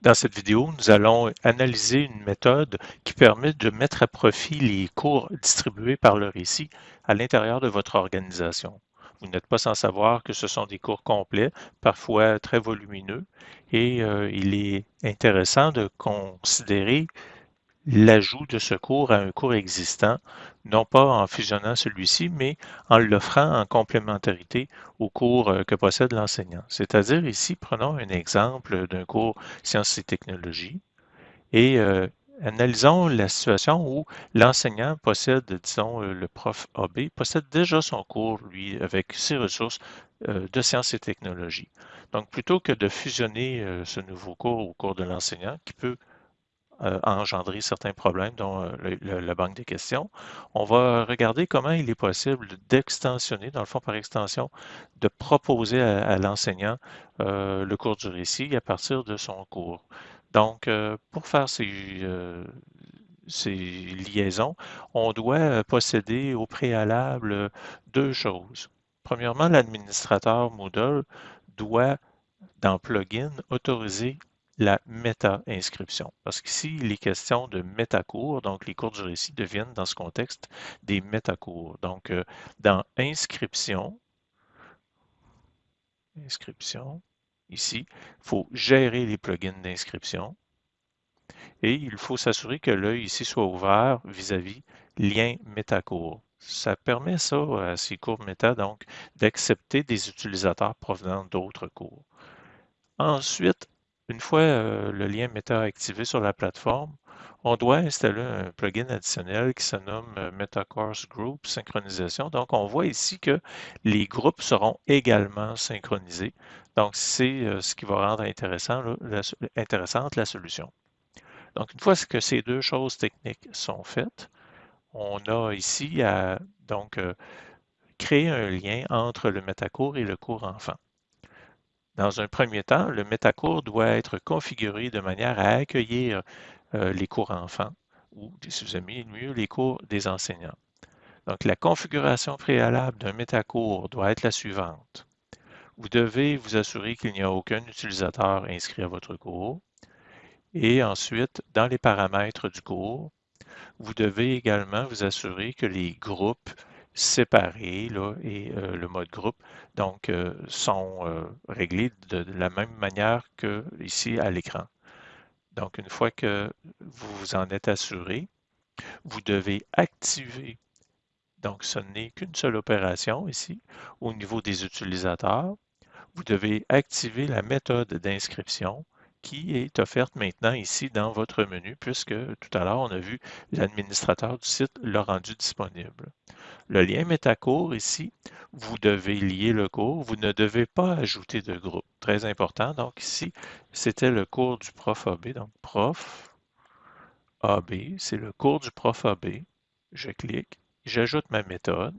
Dans cette vidéo, nous allons analyser une méthode qui permet de mettre à profit les cours distribués par le récit à l'intérieur de votre organisation. Vous n'êtes pas sans savoir que ce sont des cours complets, parfois très volumineux, et euh, il est intéressant de considérer l'ajout de ce cours à un cours existant, non pas en fusionnant celui-ci, mais en l'offrant en complémentarité au cours euh, que possède l'enseignant. C'est-à-dire ici, prenons un exemple d'un cours sciences et technologies et euh, analysons la situation où l'enseignant possède, disons, euh, le prof AB, possède déjà son cours, lui, avec ses ressources de sciences et technologies. Donc, plutôt que de fusionner ce nouveau cours au cours de l'enseignant, qui peut euh, engendrer certains problèmes, dont euh, la banque des questions. On va regarder comment il est possible d'extensionner, dans le fond par extension, de proposer à, l'enseignant euh, le cours du récit à partir de son cours. Donc, pour faire ces, ces liaisons, on doit posséder au préalable deux choses. Premièrement, l'administrateur Moodle doit, dans Plugin, autoriser la méta-inscription. Parce qu'ici, il est question de métacours, donc les cours du récit deviennent dans ce contexte des métacours. Donc, euh, dans inscription, inscription, ici, il faut gérer les plugins d'inscription et il faut s'assurer que l'œil ici soit ouvert vis-à-vis lien métacours. Ça permet ça à ces cours méta, donc, d'accepter des utilisateurs provenant d'autres cours. Ensuite, une fois euh, le lien Meta activé sur la plateforme, on doit installer un plugin additionnel qui se nomme euh, MetaCourse Group Synchronisation. Donc, on voit ici que les groupes seront également synchronisés. Donc, c'est euh, ce qui va rendre intéressant, la, intéressante la solution. Donc, une fois que ces deux choses techniques sont faites, on a ici à donc créer un lien entre le métacours et le cours enfant. Dans un premier temps, le métacours doit être configuré de manière à accueillir euh, les cours enfants ou, si vous aimez mieux, les cours des enseignants. Donc, la configuration préalable d'un métacours doit être la suivante. Vous devez vous assurer qu'il n'y a aucun utilisateur inscrit à votre cours. Et ensuite, dans les paramètres du cours, vous devez également vous assurer que les groupes séparés et euh, le mode groupe donc euh, sont euh, réglés de, la même manière que ici à l'écran. Donc une fois que vous vous en êtes assuré, vous devez activer, donc ce n'est qu'une seule opération ici, au niveau des utilisateurs, vous devez activer la méthode d'inscription qui est offerte maintenant ici dans votre menu, puisque tout à l'heure, on a vu l'administrateur du site l'a rendu disponible. Le lien métacours ici, vous devez lier le cours, vous ne devez pas ajouter de groupe. Très important, donc ici, c'était le cours du prof AB, donc prof AB, c'est le cours du prof AB. Je clique, j'ajoute ma méthode.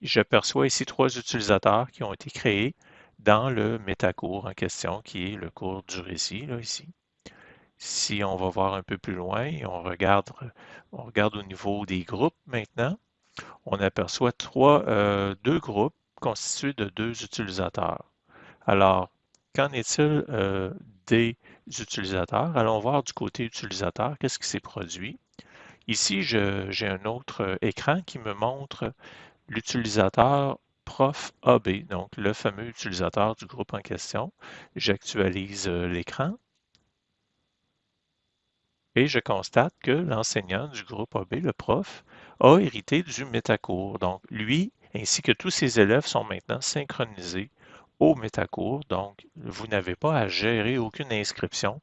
J'aperçois ici trois utilisateurs qui ont été créés dans le métacours en question, qui est le cours du récit, là, ici. Si on va voir un peu plus loin, on regarde, on regarde au niveau des groupes maintenant, on aperçoit trois, euh, deux groupes constitués de deux utilisateurs. Alors, qu'en est-il euh, des utilisateurs? Allons voir du côté utilisateur, qu'est-ce qui s'est produit. Ici, j'ai un autre écran qui me montre l'utilisateur prof AB, donc le fameux utilisateur du groupe en question. J'actualise euh, l'écran et je constate que l'enseignant du groupe AB, le prof, a hérité du métacours. Donc, lui ainsi que tous ses élèves sont maintenant synchronisés au métacours. Donc, vous n'avez pas à gérer aucune inscription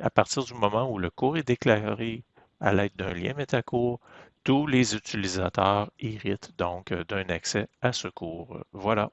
à partir du moment où le cours est déclaré à l'aide d'un lien métacours, tous les utilisateurs héritent donc d'un accès à ce cours. Voilà.